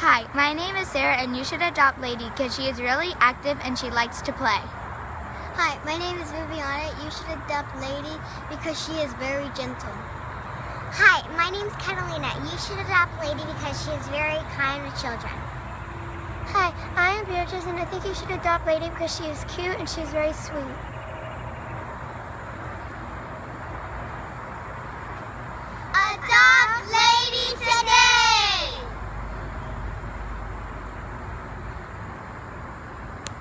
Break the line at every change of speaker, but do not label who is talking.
Hi, my name is Sarah and you should adopt Lady because she is really active and she likes to play.
Hi, my name is Viviana. You should adopt Lady because she is very gentle.
Hi, my name is Catalina. You should adopt Lady because she is very kind to children.
Hi, I am Beatrice and I think you should adopt Lady because she is cute and she is very sweet.